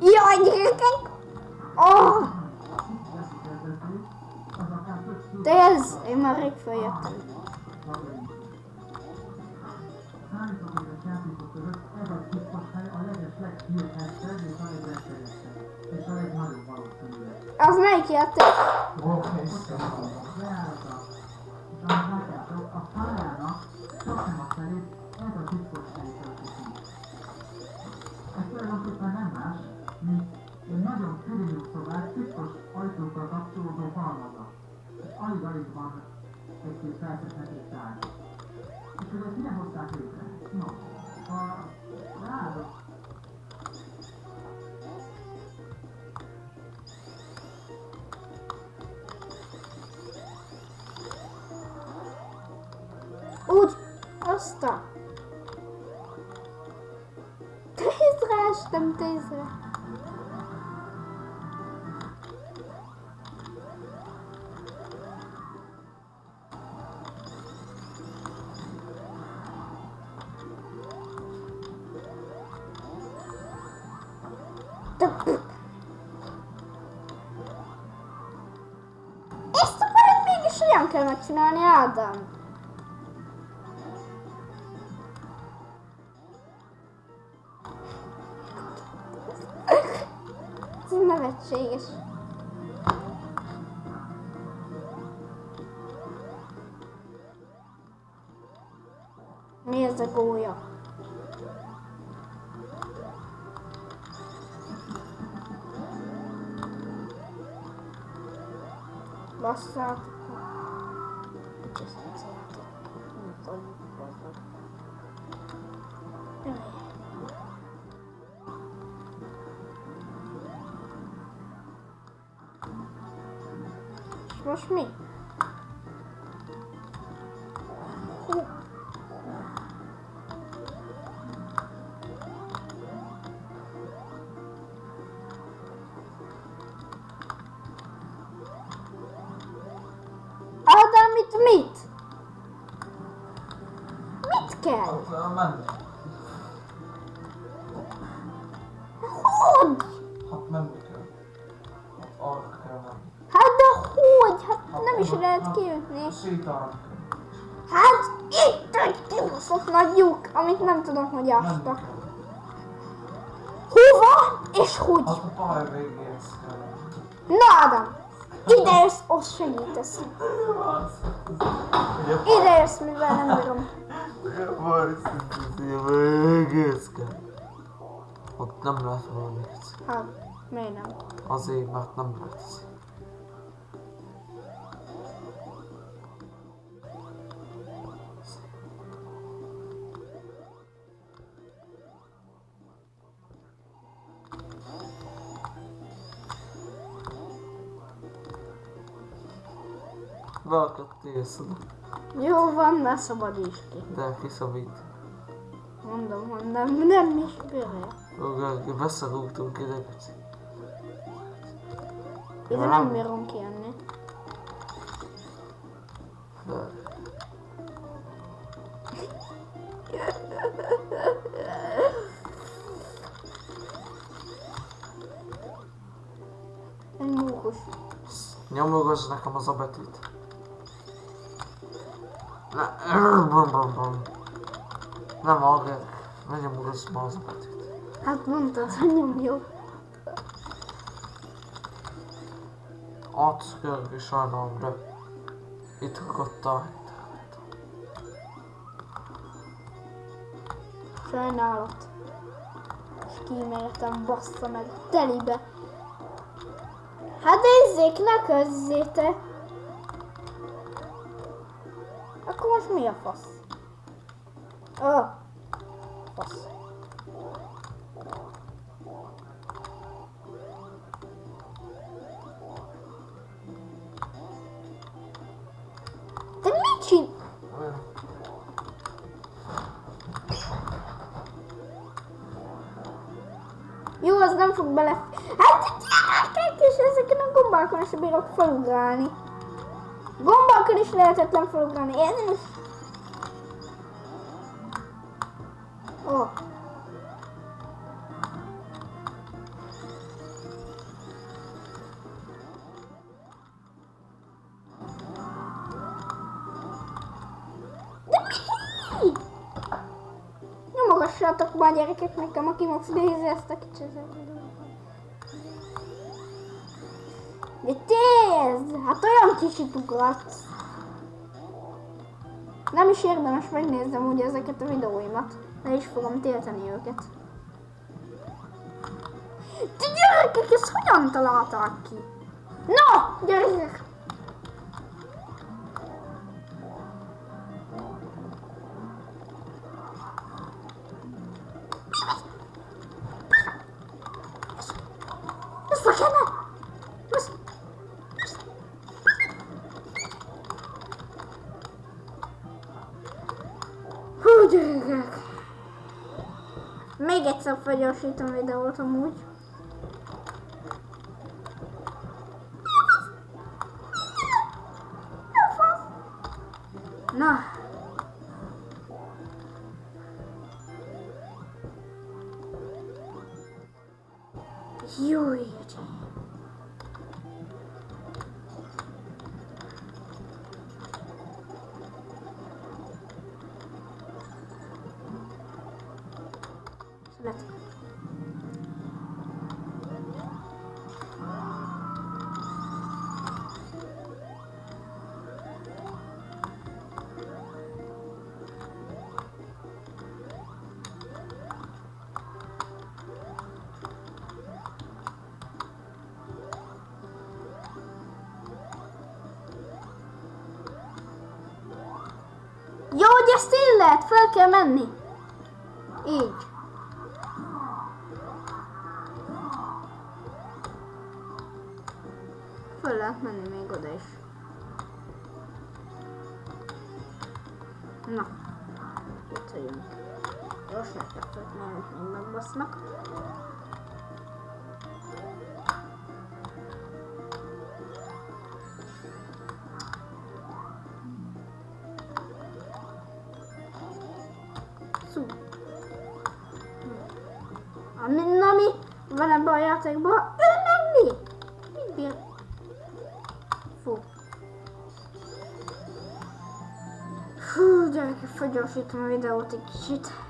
Jaj, gyerekek! Oh! De ez, én már rég feljöttem. Hányfokos játékok között ajtókkal kapcsolódó halmaza. És alig-alig van egy-két felfedhető tárgy. És hogy ezt mire hozták létre? No, a ráadott Úgy, aztán. Tízre estem, tízre. Ezt akarod mégis olyan kell megcsinálni, Ádám? Ez nevetséges. Mi ez a gólya? Jaj. És most mi? Kell? Hogy? Hát menni kell. Hát arra kell menni. Hát de hogy? Hát nem is lehet kijutni. Sétálni. Hát itt egy kibaszott nagy lyuk, amit nem tudom, hogy ástak. Hova? És hogy? Hát a pálya végéhez kell. Na Ádám, ide jössz, ott segítesz. Ide jössz, mivel nem bírom. Kell. Ott nem lehet valami Hát, miért nem? Azért, mert nem lehet. Beakadtél szada, Jó van, ne szabadíts ki. de kiszabít. Mondom, hogy nem, is bírja. Beszarultunk ide, Peci. Ide nem bírom kijönni. De Egy mókus. Nyomogass nekem az a betűt. Nem hallgat. Ne nyomogass ma az a betűt. Hát mondtad, hogy nyomjuk. Átszkörgő sajnálom, de itt ragadtál. Sajnálat. És kíméltem, bassza meg, telibe. Hát nézzék, ne közzétek. Most mi a fasz? Ó, fasz. Te mit? Jó, az nem fog bele... Hát és ezeken a gombákon is bírok felugrálni. Gombakkal is lehetetlen fölugani, én is. Ó. Oh. Nyomogassátok már gyerekek nekem, aki most nézi ezt a kicsit. De tényleg! Tézd! Hát olyan kicsit ugratsz. Nem is érdemes megnéznem ugye ezeket a videóimat. Le is fogom tiltani őket. Ti gyerekek, ezt hogyan találták ki? No, gyerekek! Gyerekek! Még egyszer felgyorsítom videót amúgy. Na. Szület. Jó, hogy ezt így lehet, fel kell menni. Így. Föl lehet menni még oda is. Na, itt vagyunk. Gyors megkezdett, mert még megbasznak. Ami, na mi van ebben a játékban? Ő meg mi? Mit bír? Fú. Hú, gyerekek, felgyorsítom a videót egy kicsit.